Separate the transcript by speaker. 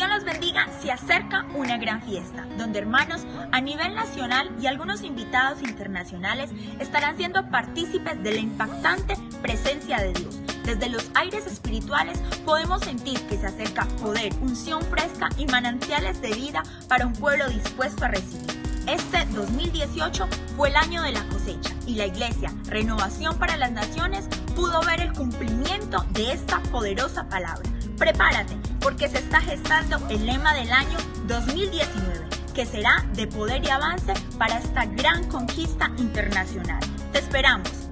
Speaker 1: Dios los bendiga, se acerca una gran fiesta, donde hermanos a nivel nacional y algunos invitados internacionales estarán siendo partícipes de la impactante presencia de Dios. Desde los aires espirituales podemos sentir que se acerca poder, unción fresca y manantiales de vida para un pueblo dispuesto a recibir. Este 2018 fue el año de la cosecha y la iglesia Renovación para las Naciones pudo ver el cumplimiento de esta poderosa palabra. Prepárate porque se está gestando el lema del año 2019, que será de poder y avance para esta gran conquista internacional. Te esperamos